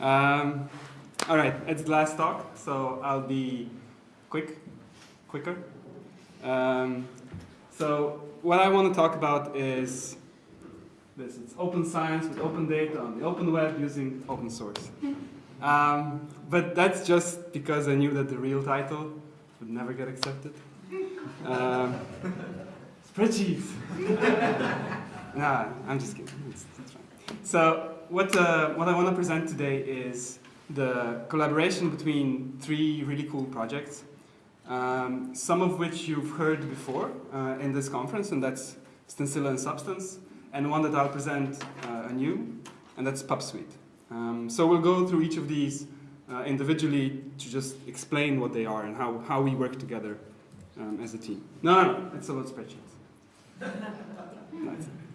Um, all right, it's the last talk, so I'll be quick, quicker. Um, so what I want to talk about is this. It's open science with open data on the open web using open source. Um, but that's just because I knew that the real title would never get accepted. Um, spreadsheets. nah, I'm just kidding. It's, it's. So what, uh, what I want to present today is the collaboration between three really cool projects, um, some of which you've heard before uh, in this conference, and that's Stencila and Substance, and one that I'll present uh, anew, and that's PubSweet. Um, so we'll go through each of these uh, individually to just explain what they are and how, how we work together um, as a team. No, no, no, it's about spreadsheets.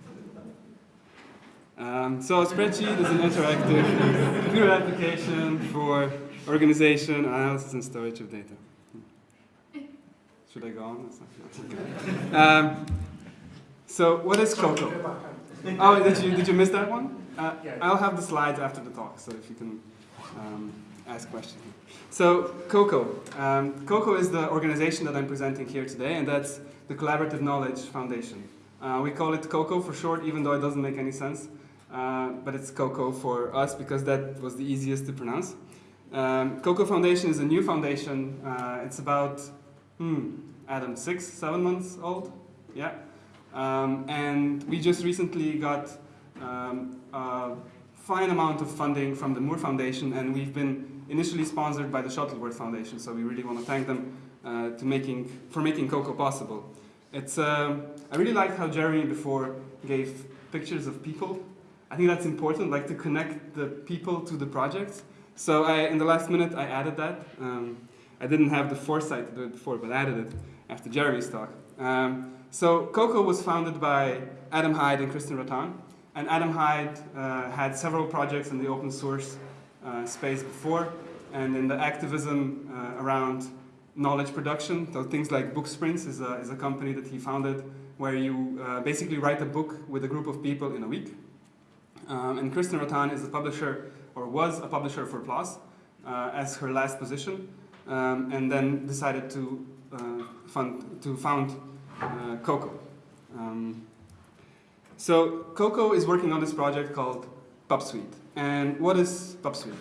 um, so a spreadsheet is an interactive computer application for organization, analysis, and storage of data. Should I go on? Okay. Um, so what is Coko? Oh, did you, did you miss that one? Uh, I'll have the slides after the talk, so if you can um, ask questions. So Coko. Um, Coko is the organization that I'm presenting here today, and that's the Collaborative Knowledge Foundation. Uh, we call it Coko for short, even though it doesn't make any sense. Uh, but it's Coko for us because that was the easiest to pronounce. Um, Coko Foundation is a new foundation. Uh, it's about, hmm, Adam, six, seven months old? Yeah. Um, and we just recently got um, a fine amount of funding from the Moore Foundation, and we've been initially sponsored by the Shuttleworth Foundation, so we really want to thank them uh, to making, for making Coko possible. It's, um, I really liked how Jeremy before gave pictures of people I think that's important, like to connect the people to the projects. So I, in the last minute, I added that. Um, I didn't have the foresight to do it before, but I added it after Jeremy's talk. Um, so Coko was founded by Adam Hyde and Kristen Ratan. And Adam Hyde uh, had several projects in the open source uh, space before, and in the activism uh, around knowledge production. So things like Booksprints is a, is a company that he founded where you uh, basically write a book with a group of people in a week. Um, and Kristen Ratan is a publisher, or was a publisher for PLOS uh, as her last position, um, and then decided to, uh, fund, to found uh, Coko. Um, so Coko is working on this project called PubSweet. And what is PubSweet?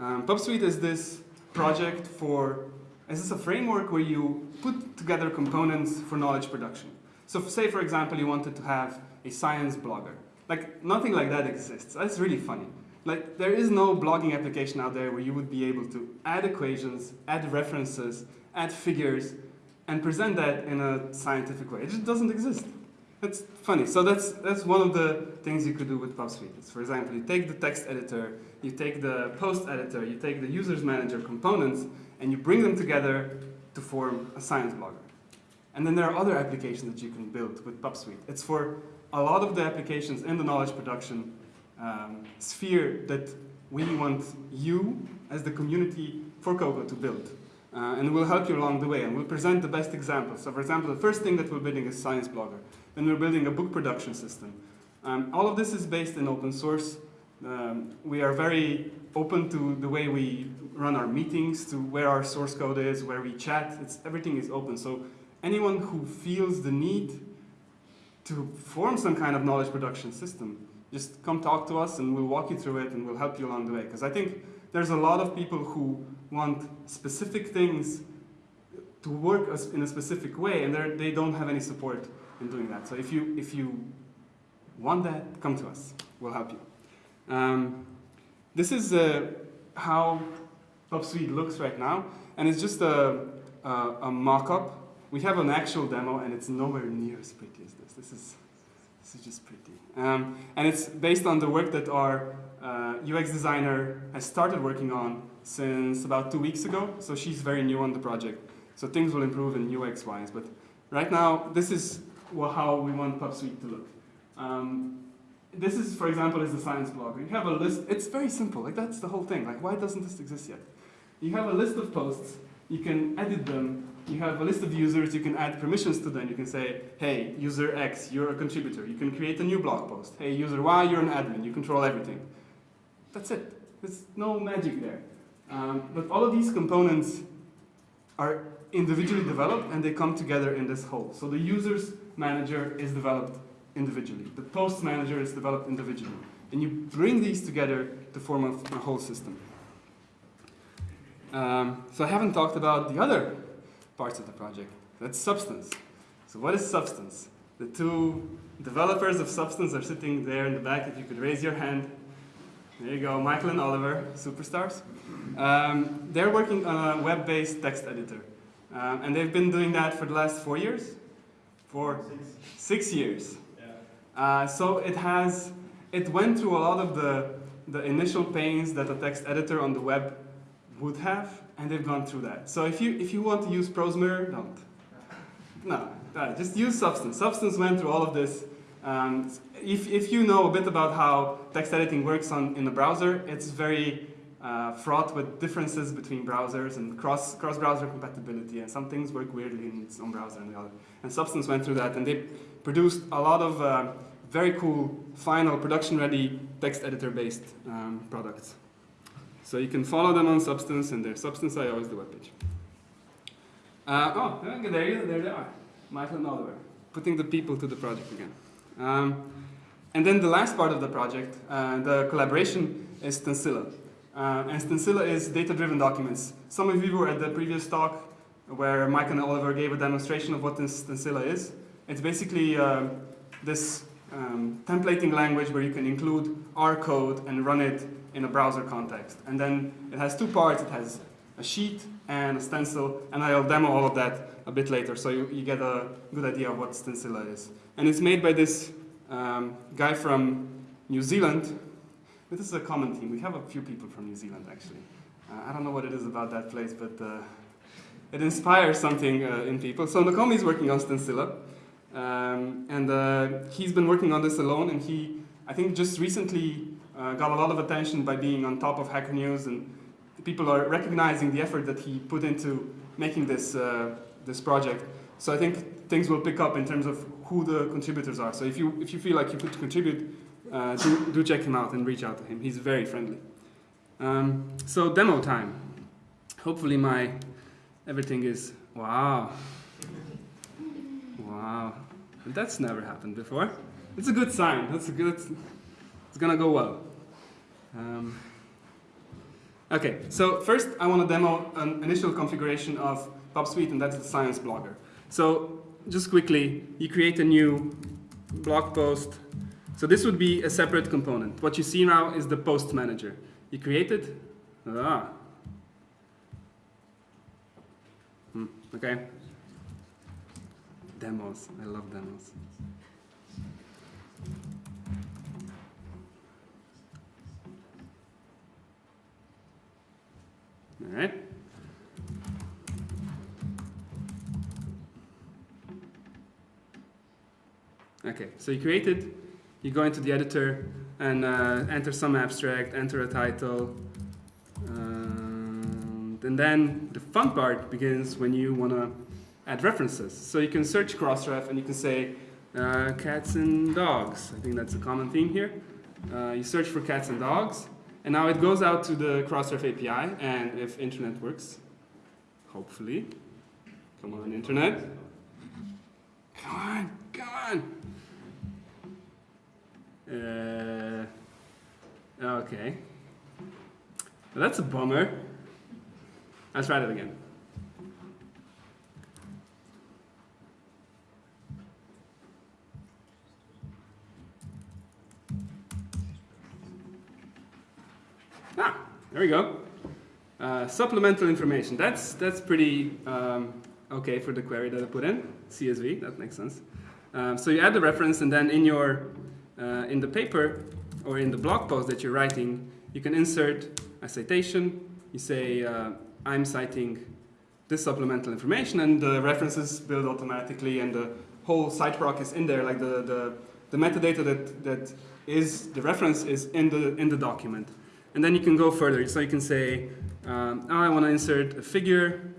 Um, PubSweet is this project for, is this a framework where you put together components for knowledge production. So say, for example, you wanted to have a science blogger. Like, nothing like that exists. That's really funny. Like, there is no blogging application out there where you would be able to add equations, add references, add figures, and present that in a scientific way. It just doesn't exist. That's funny. So that's, that's one of the things you could do with PubSweet. It's, for example, you take the text editor, you take the post editor, you take the users manager components, and you bring them together to form a science blogger. And then there are other applications that you can build with PubSweet. It's for a lot of the applications in the knowledge production um, sphere that we want you as the community for Coko to build. Uh, and we'll help you along the way and we'll present the best examples. So for example, the first thing that we're building is Science Blogger. Then we're building a book production system. Um, all of this is based in open source. Um, we are very open to the way we run our meetings, to where our source code is, where we chat. It's, everything is open. So anyone who feels the need to form some kind of knowledge production system, just come talk to us and we'll walk you through it and we'll help you along the way. Because I think there's a lot of people who want specific things to work in a specific way and they don't have any support in doing that. So if you, if you want that, come to us. We'll help you. Um, this is uh, how PubSweet looks right now. And it's just a, a, a mock-up we have an actual demo and it's nowhere near as pretty as this. This is, this is just pretty. Um, and it's based on the work that our uh, UX designer has started working on since about two weeks ago. So she's very new on the project. So things will improve in UX wise. But right now, this is how we want PubSweet to look. Um, this is, for example, is the science blog. You have a list. It's very simple. Like that's the whole thing. Like why doesn't this exist yet? You have a list of posts. You can edit them you have a list of users, you can add permissions to them. You can say, hey, user X, you're a contributor. You can create a new blog post. Hey, user Y, you're an admin. You control everything. That's it. There's no magic there. Um, but all of these components are individually developed and they come together in this whole. So the user's manager is developed individually. The post manager is developed individually. And you bring these together to form a, a whole system. Um, so I haven't talked about the other parts of the project. That's substance. So what is substance? The two developers of substance are sitting there in the back. If you could raise your hand. There you go, Michael and Oliver, superstars. Um, they're working on a web-based text editor. Um, and they've been doing that for the last four years? For six, six years. Uh, so it has, it went through a lot of the, the initial pains that a text editor on the web would have, and they've gone through that. So if you, if you want to use ProseMirror, don't. No, uh, just use Substance. Substance went through all of this. Um, if, if you know a bit about how text editing works on, in a browser, it's very uh, fraught with differences between browsers and cross, cross-browser compatibility, and some things work weirdly in some browser and the other. And Substance went through that, and they produced a lot of uh, very cool, final, production-ready text editor-based um, products. So you can follow them on Substance, and their Substance.io is the webpage. Uh, oh, there, you, there they are, Michael and Oliver, putting the people to the project again. Um, and then the last part of the project, uh, the collaboration, is Stencila. Uh, and Stencila is data-driven documents. Some of you were at the previous talk where Mike and Oliver gave a demonstration of what Stencila is. It's basically uh, this um, templating language where you can include R code and run it in a browser context. And then it has two parts. It has a sheet and a stencil, and I'll demo all of that a bit later so you, you get a good idea of what Stencila is. And it's made by this um, guy from New Zealand this is a common theme. We have a few people from New Zealand, actually. Uh, I don't know what it is about that place, but uh, it inspires something uh, in people. So Nokome is working on Stencila, um, and uh, he's been working on this alone, and he, I think, just recently uh, got a lot of attention by being on top of Hacker News, and people are recognizing the effort that he put into making this, uh, this project. So I think things will pick up in terms of who the contributors are. So if you, if you feel like you could contribute, uh, do, do check him out and reach out to him. He's very friendly. Um, so demo time. Hopefully my everything is, wow. Wow. That's never happened before. It's a good sign. That's a good, it's gonna go well. Um, okay, so first I want to demo an initial configuration of PubSweet, and that's the Science Blogger. So just quickly, you create a new blog post so this would be a separate component. What you see now is the post manager. You create it. Ah. Hmm, okay. Demos. I love demos. All right. Okay, so you created you go into the editor and uh, enter some abstract, enter a title, um, and then the fun part begins when you want to add references. So you can search Crossref and you can say uh, cats and dogs. I think that's a common theme here. Uh, you search for cats and dogs, and now it goes out to the Crossref API, and if internet works, hopefully, come on internet, come on, come on. Uh, okay. Well, that's a bummer. Let's try that again. There we go. Uh, supplemental information. That's that's pretty um, okay for the query that I put in. CSV, that makes sense. Um, so you add the reference, and then in your uh, in the paper or in the blog post that you're writing, you can insert a citation. You say, uh, I'm citing this supplemental information, and the references build automatically, and the whole citeproc is in there, like the, the, the metadata that, that is the reference is in the, in the document. And then you can go further. So you can say, um, oh, I want to insert a figure.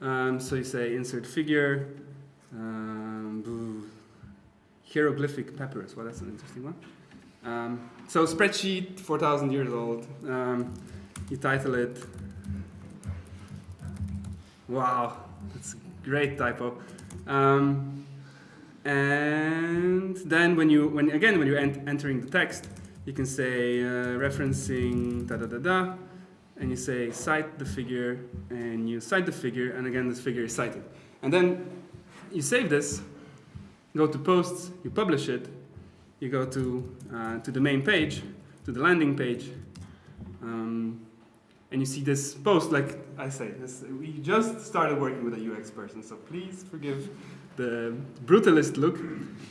Um, so you say insert figure. Um, hieroglyphic papyrus. Well, that's an interesting one. Um, so spreadsheet, 4,000 years old. Um, you title it. Wow, that's a great typo. Um, and then when you, when again, when you're ent entering the text, you can say uh, referencing da da da da, and you say cite the figure, and you cite the figure, and again this figure is cited. And then you save this, go to posts, you publish it, you go to, uh, to the main page, to the landing page, um, and you see this post, like I say, this, we just started working with a UX person, so please forgive the brutalist look.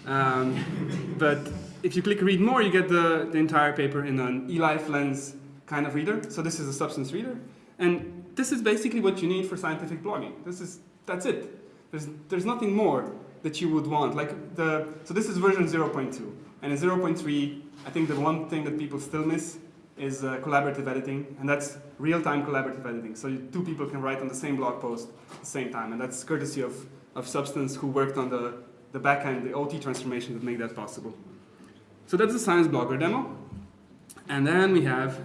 Um, but if you click read more, you get the, the entire paper in an eLife lens kind of reader. So this is a substance reader. And this is basically what you need for scientific blogging. This is, that's it. There's, there's nothing more that you would want. Like the, so this is version 0.2. And in 0.3, I think the one thing that people still miss is uh, collaborative editing, and that's real-time collaborative editing. So you, two people can write on the same blog post at the same time, and that's courtesy of, of Substance who worked on the, the backend, the OT transformation that make that possible. So that's the Science Blogger demo. And then we have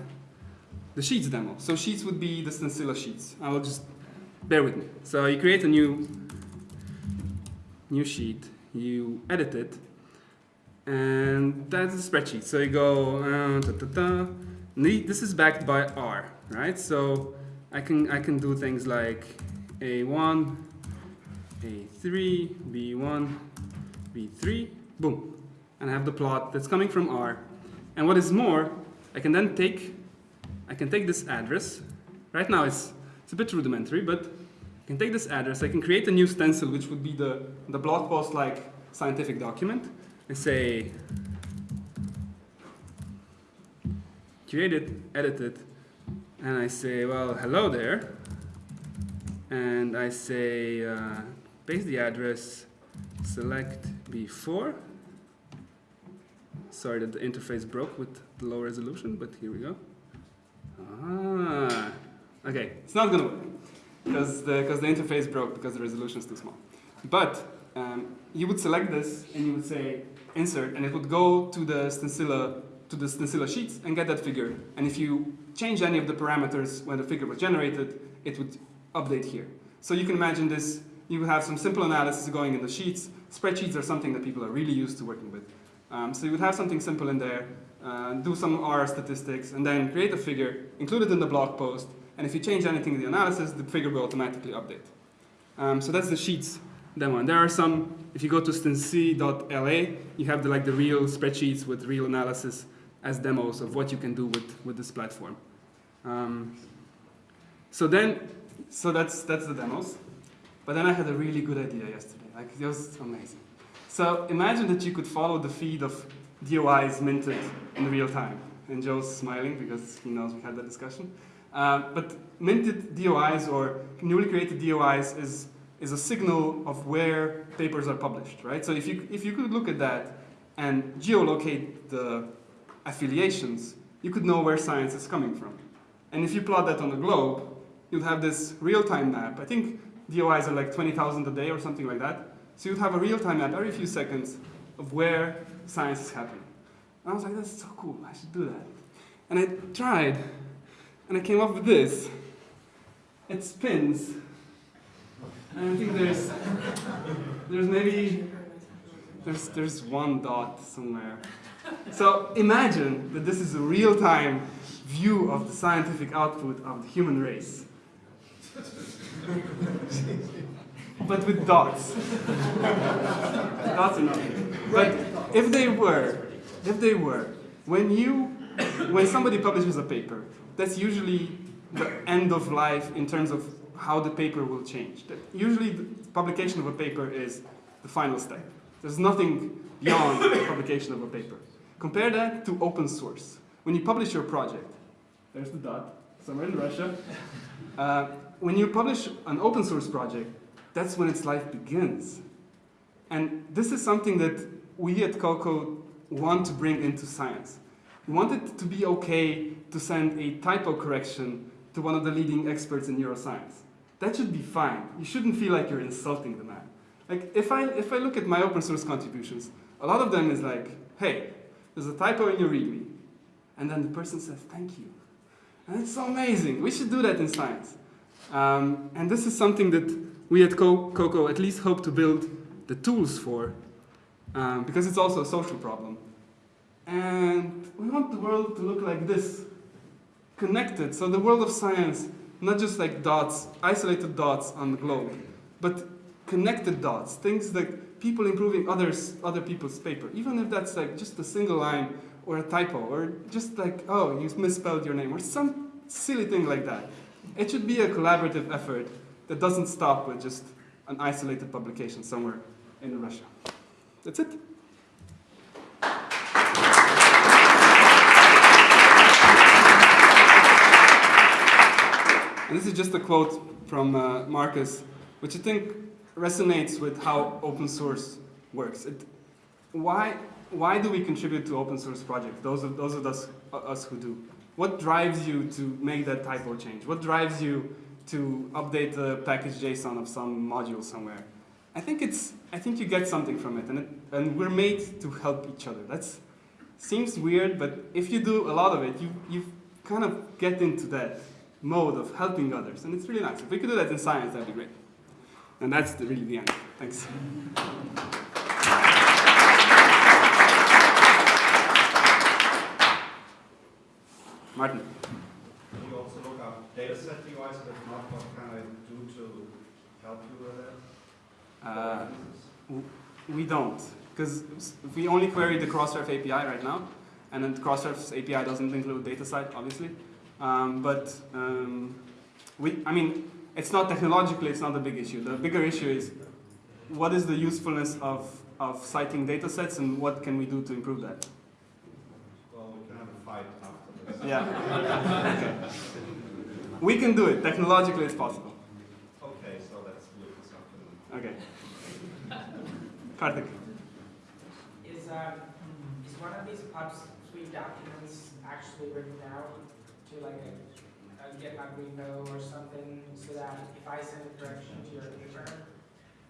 the Sheets demo. So Sheets would be the Stencila Sheets. I will just, bear with me. So you create a new, new sheet, you edit it, and that's a spreadsheet. So you go, uh, ta -ta da. This is backed by R, right? So I can, I can do things like A1, A3, B1, B3, boom. And I have the plot that's coming from R. And what is more, I can then take, I can take this address. Right now it's, it's a bit rudimentary, but I can take this address, I can create a new stencil, which would be the, the blog post like scientific document and say create it, edit it, and I say, well, hello there, and I say uh, paste the address, select B4. Sorry that the interface broke with the low resolution, but here we go. Ah, okay, it's not gonna work because the, because the interface broke because the resolution is too small. But um, you would select this and you would say insert, and it would go to the stencila to the stencila sheets and get that figure. And if you change any of the parameters when the figure was generated, it would update here. So you can imagine this, you would have some simple analysis going in the sheets. Spreadsheets are something that people are really used to working with. Um, so you would have something simple in there, uh, do some R statistics, and then create a figure, include it in the blog post, and if you change anything in the analysis, the figure will automatically update. Um, so that's the sheets demo. And there are some, if you go to stenci.la, you have the, like the real spreadsheets with real analysis as demos of what you can do with, with this platform. Um, so then, so that's, that's the demos. But then I had a really good idea yesterday. Like, it was amazing. So imagine that you could follow the feed of DOIs minted in real time. And Joe's smiling because he knows we had that discussion. Uh, but minted DOIs or newly created DOIs is is a signal of where papers are published, right? So if you, if you could look at that and geolocate the affiliations, you could know where science is coming from. And if you plot that on a globe, you'd have this real-time map. I think DOIs are like 20,000 a day or something like that. So you'd have a real-time map every few seconds of where science is happening. And I was like, that's so cool, I should do that. And I tried, and I came up with this. It spins and I think there's, there's maybe, there's, there's one dot somewhere. So imagine that this is a real-time view of the scientific output of the human race. but with dots. dots are not. But if they were, if they were, when you, when somebody publishes a paper, that's usually the end of life in terms of how the paper will change. Usually the publication of a paper is the final step. There's nothing beyond the publication of a paper. Compare that to open source. When you publish your project, there's the dot, somewhere in Russia. Uh, when you publish an open source project, that's when its life begins. And this is something that we at Coko want to bring into science. We want it to be okay to send a typo correction to one of the leading experts in neuroscience that should be fine. You shouldn't feel like you're insulting the man. Like, if I, if I look at my open source contributions, a lot of them is like, hey, there's a typo in your README, and then the person says, thank you. And it's so amazing. We should do that in science. Um, and this is something that we at Coko at least hope to build the tools for, um, because it's also a social problem. And we want the world to look like this, connected. So the world of science, not just like dots, isolated dots on the globe, but connected dots, things like people improving others, other people's paper, even if that's like just a single line or a typo, or just like, oh, you misspelled your name, or some silly thing like that. It should be a collaborative effort that doesn't stop with just an isolated publication somewhere in Russia. That's it. And this is just a quote from uh, Marcus, which I think resonates with how open source works. It, why, why do we contribute to open source projects, those of, those of us, uh, us who do? What drives you to make that typo change? What drives you to update the package JSON of some module somewhere? I think it's, I think you get something from it, and, it, and we're made to help each other. That seems weird, but if you do a lot of it, you, you kind of get into that mode of helping others. And it's really nice. If we could do that in science, that'd be great. And that's the, really the end. Thanks. Martin. Can you also look up dataset UIs, but not what can I do to help you with that? Uh, we don't, because we only query the Crossref API right now, and then Crossref's API doesn't include DataCite, obviously. Um, but um, we, I mean, it's not technologically, it's not the big issue. The bigger issue is what is the usefulness of, of citing data sets and what can we do to improve that? Well, we can have a fight after this. Yeah. okay. We can do it. Technologically, it's possible. Okay, so let's look at something. Okay. Karthik. Is, um, is one of these pub suite documents actually written out to like a, a GitHub repo or something so that if I send a correction to your paper,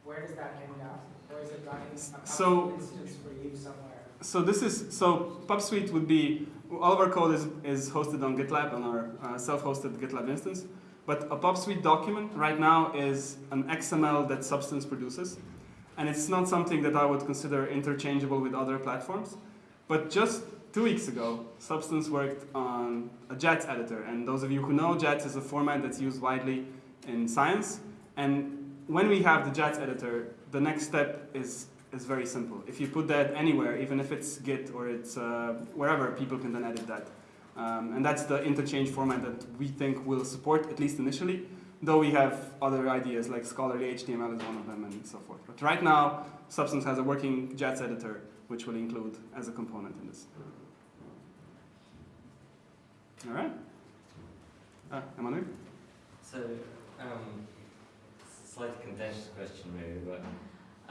where does that end up? Or is it running a So- instance for you somewhere? So this is so PubSweet would be all of our code is, is hosted on GitLab on our uh, self-hosted GitLab instance. But a PubSweet document right now is an XML that Substance produces, and it's not something that I would consider interchangeable with other platforms. But just two weeks ago, Substance worked on a JATS editor, and those of you who know, JATS is a format that's used widely in science. And when we have the JATS editor, the next step is is very simple. If you put that anywhere, even if it's Git or it's uh, wherever, people can then edit that. Um, and that's the interchange format that we think will support, at least initially, though we have other ideas like scholarly HTML is one of them and so forth. But right now, Substance has a working JATS editor, which will include as a component in this. All right. Uh, Emmanuel? So, um, slight contentious question maybe, but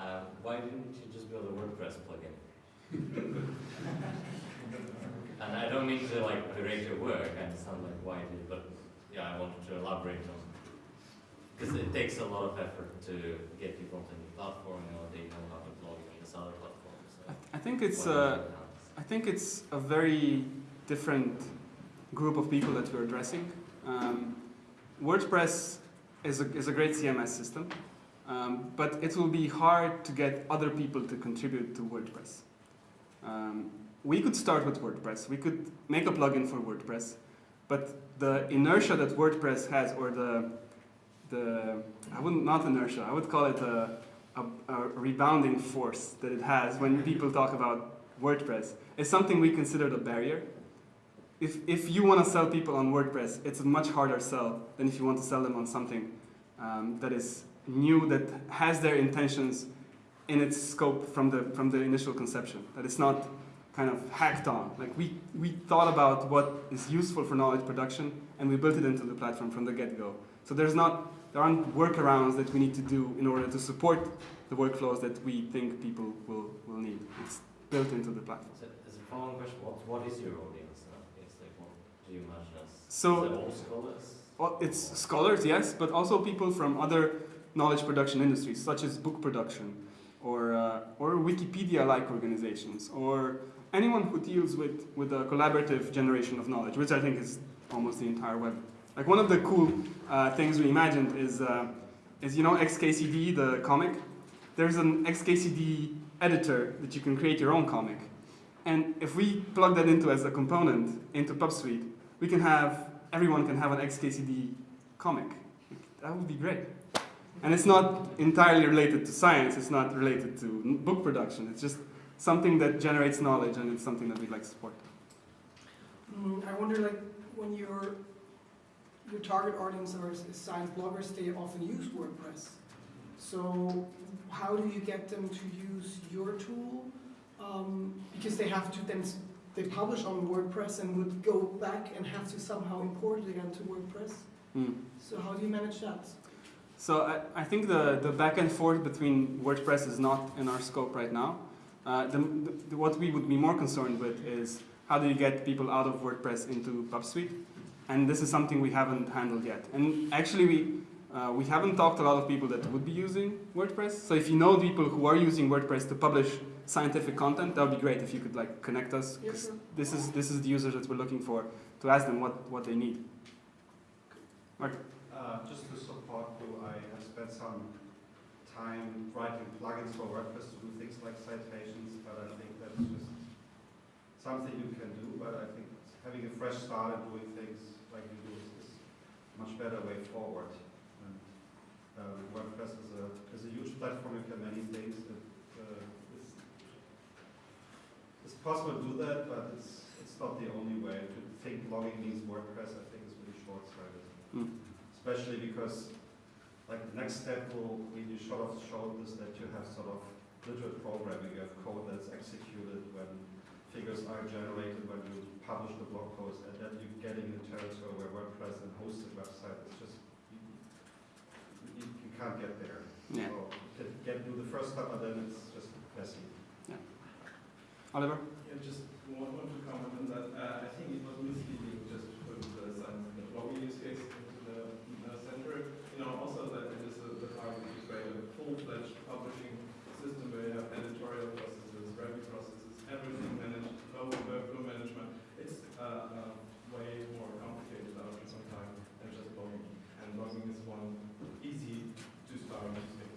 uh, why didn't you just build a WordPress plugin? and I don't mean to like berate your work, I understand like why you did, but yeah, I wanted to elaborate on because it takes a lot of effort to get people onto new platform, you know, they know how to blog on this other platform. So I think it's why uh, I think it's a very different group of people that we're addressing. Um, WordPress is a, is a great CMS system, um, but it will be hard to get other people to contribute to WordPress. Um, we could start with WordPress. We could make a plugin for WordPress, but the inertia that WordPress has, or the, the I wouldn't, not inertia, I would call it a, a, a rebounding force that it has when people talk about WordPress, is something we considered a barrier. If, if you want to sell people on WordPress, it's a much harder sell than if you want to sell them on something um, that is new, that has their intentions in its scope from the, from the initial conception, that it's not kind of hacked on. Like we, we thought about what is useful for knowledge production and we built it into the platform from the get-go. So there's not, there aren't workarounds that we need to do in order to support the workflows that we think people will, will need. It's built into the platform. So, as a following question, what, what is your audience now? It's like, what do you imagine as? So- is it all scholars? Well, it's scholars, yes, but also people from other knowledge production industries, such as book production, or, uh, or Wikipedia-like organizations, or anyone who deals with, with the collaborative generation of knowledge, which I think is almost the entire web. Like one of the cool uh, things we imagined is, uh, is you know XKCD, the comic? There's an XKCD editor that you can create your own comic. And if we plug that into as a component into PubSweet, we can have, everyone can have an XKCD comic. That would be great. And it's not entirely related to science, it's not related to book production, it's just something that generates knowledge and it's something that we'd like to support. Mm, I wonder, like, when your your target audience are science bloggers, they often use WordPress. So, how do you get them to use your tool? Um, because they have to then they publish on WordPress and would go back and have to somehow import it again to WordPress. Hmm. So, how do you manage that? So I, I think the, the back and forth between WordPress is not in our scope right now. Uh, the, the, what we would be more concerned with is how do you get people out of WordPress into PubSweet? And this is something we haven't handled yet. And actually, we, uh, we haven't talked to a lot of people that would be using WordPress. So if you know people who are using WordPress to publish scientific content, that would be great if you could like connect us. Yeah, 'cause sure. This is this is the users that we're looking for to ask them what, what they need. Uh, just to support you, I have spent some time writing plugins for WordPress to do things like citations, but I think that's just something you can do, but I think having a fresh start and doing things like you do is, is a much better way forward. And, um, WordPress is a, is a huge platform, you can many things. It, uh, it's, it's possible to do that, but it's, it's not the only way. To think blogging means WordPress, I think is really short-sighted Hmm. especially because like the next step will, we you sort of showed this that you have sort of literate programming, you have code that's executed when figures are generated, when you publish the blog post, and then you're getting into territory where WordPress and hosted website is just, you, you, you can't get there. Yeah. So get do the first step, but then it's just messy. Oliver? Yeah, just one, one to comment on that. Uh, I think it was misleading just to put the science the blogging use case into the uh, center. You know, also that it is a, the target to create a full-fledged publishing system where you have editorial processes, review processes, everything managed, low workflow management. It's uh, uh, way more complicated after some time than just blogging. And blogging is one easy to start use case.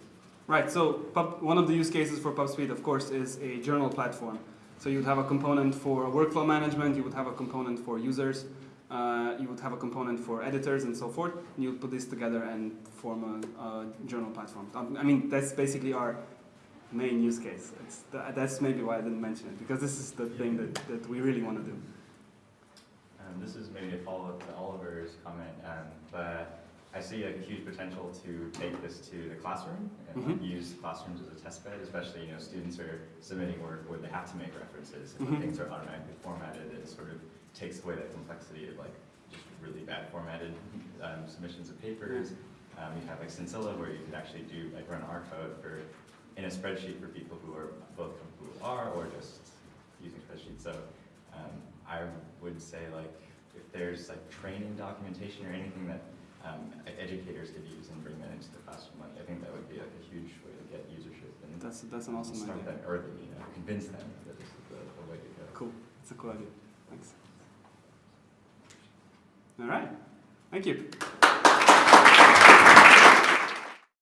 Right, so one of the use cases for PubSweet, of course, is a journal platform. So you'd have a component for workflow management, you would have a component for users, uh, you would have a component for editors and so forth, and you'd put this together and form a, a journal platform. Um, I mean, that's basically our main use case. It's th- that's maybe why I didn't mention it, because this is the thing that, that we really want to do. Um, this is maybe a follow-up to Oliver's comment, um, but I see a huge potential to take this to the classroom and like, Mhm. use classrooms as a test bed, especially, you know, students are submitting work where they have to make references, and Mhm. things are automatically formatted, it sort of takes away that complexity of like just really bad formatted um, submissions of papers. Um, you have like Stencila where you could actually do, like run R code for, in a spreadsheet for people who are both with R or just using spreadsheets. So um, I would say like if there's like training documentation or anything that um, educators could use and bring that into the classroom, like I think that would be like a huge way to get usership and That's, that's an awesome start idea. them early, you know, convince them that this is the, the way to go. Cool, it's a cool idea. Thanks. All right, thank you.